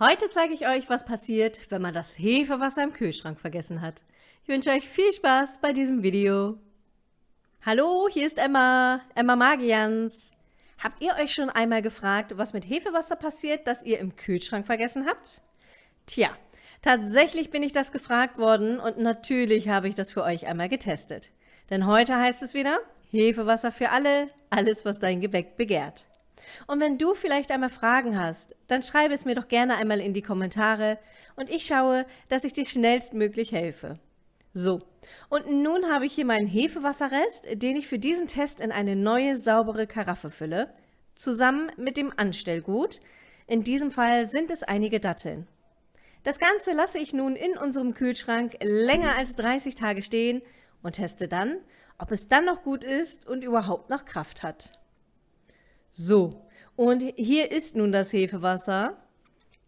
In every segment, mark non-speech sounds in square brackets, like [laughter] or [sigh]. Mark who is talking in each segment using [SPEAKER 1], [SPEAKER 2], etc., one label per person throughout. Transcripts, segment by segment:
[SPEAKER 1] Heute zeige ich euch, was passiert, wenn man das Hefewasser im Kühlschrank vergessen hat. Ich wünsche euch viel Spaß bei diesem Video. Hallo, hier ist Emma, Emma Magians. Habt ihr euch schon einmal gefragt, was mit Hefewasser passiert, das ihr im Kühlschrank vergessen habt? Tja, tatsächlich bin ich das gefragt worden und natürlich habe ich das für euch einmal getestet. Denn heute heißt es wieder, Hefewasser für alle, alles was dein Gebäck begehrt. Und wenn du vielleicht einmal Fragen hast, dann schreibe es mir doch gerne einmal in die Kommentare und ich schaue, dass ich dir schnellstmöglich helfe. So, und nun habe ich hier meinen Hefewasserrest, den ich für diesen Test in eine neue saubere Karaffe fülle, zusammen mit dem Anstellgut. In diesem Fall sind es einige Datteln. Das Ganze lasse ich nun in unserem Kühlschrank länger als 30 Tage stehen und teste dann, ob es dann noch gut ist und überhaupt noch Kraft hat. So, und hier ist nun das Hefewasser.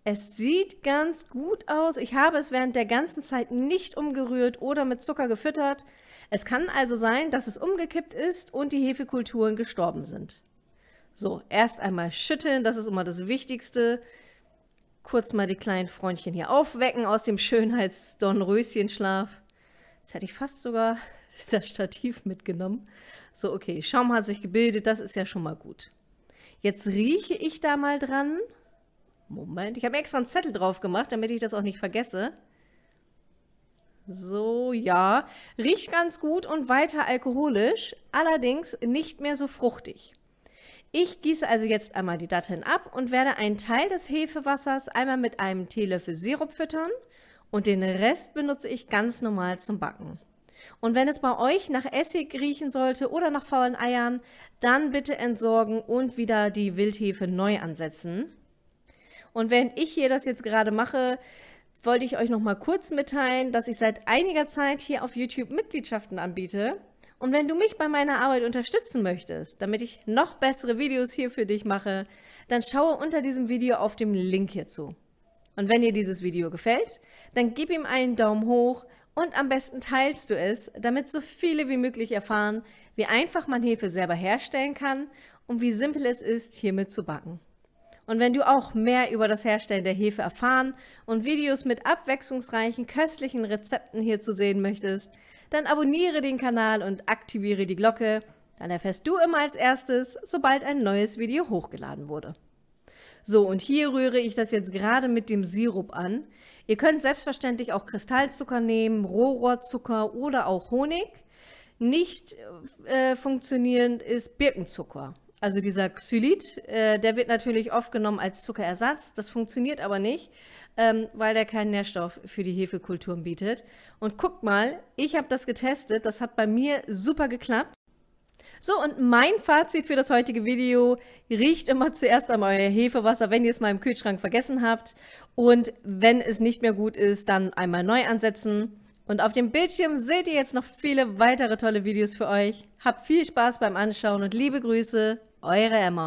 [SPEAKER 1] Es sieht ganz gut aus. Ich habe es während der ganzen Zeit nicht umgerührt oder mit Zucker gefüttert. Es kann also sein, dass es umgekippt ist und die Hefekulturen gestorben sind. So, erst einmal schütteln, das ist immer das Wichtigste. Kurz mal die kleinen Freundchen hier aufwecken aus dem Schönheits-Dornröschenschlaf. Jetzt hätte ich fast sogar [laughs] das Stativ mitgenommen. So, okay, Schaum hat sich gebildet, das ist ja schon mal gut. Jetzt rieche ich da mal dran. Moment, ich habe extra einen Zettel drauf gemacht, damit ich das auch nicht vergesse. So, ja, riecht ganz gut und weiter alkoholisch, allerdings nicht mehr so fruchtig. Ich gieße also jetzt einmal die Datteln ab und werde einen Teil des Hefewassers einmal mit einem Teelöffel Sirup füttern und den Rest benutze ich ganz normal zum Backen. Und wenn es bei euch nach Essig riechen sollte oder nach faulen Eiern, dann bitte entsorgen und wieder die Wildhefe neu ansetzen. Und während ich hier das jetzt gerade mache, wollte ich euch noch mal kurz mitteilen, dass ich seit einiger Zeit hier auf YouTube Mitgliedschaften anbiete. Und wenn du mich bei meiner Arbeit unterstützen möchtest, damit ich noch bessere Videos hier für dich mache, dann schaue unter diesem Video auf dem Link hierzu. Und wenn dir dieses Video gefällt, dann gib ihm einen Daumen hoch, und am besten teilst du es, damit so viele wie möglich erfahren, wie einfach man Hefe selber herstellen kann und wie simpel es ist, hiermit zu backen. Und wenn du auch mehr über das Herstellen der Hefe erfahren und Videos mit abwechslungsreichen, köstlichen Rezepten hier zu sehen möchtest, dann abonniere den Kanal und aktiviere die Glocke, dann erfährst du immer als erstes, sobald ein neues Video hochgeladen wurde. So, und hier rühre ich das jetzt gerade mit dem Sirup an. Ihr könnt selbstverständlich auch Kristallzucker nehmen, Rohrohrzucker oder auch Honig. Nicht äh, funktionierend ist Birkenzucker. Also dieser Xylit, äh, der wird natürlich oft genommen als Zuckerersatz. Das funktioniert aber nicht, ähm, weil der keinen Nährstoff für die Hefekulturen bietet. Und guckt mal, ich habe das getestet. Das hat bei mir super geklappt. So, und mein Fazit für das heutige Video, riecht immer zuerst einmal euer Hefewasser, wenn ihr es mal im Kühlschrank vergessen habt. Und wenn es nicht mehr gut ist, dann einmal neu ansetzen. Und auf dem Bildschirm seht ihr jetzt noch viele weitere tolle Videos für euch. Habt viel Spaß beim Anschauen und liebe Grüße, eure Emma.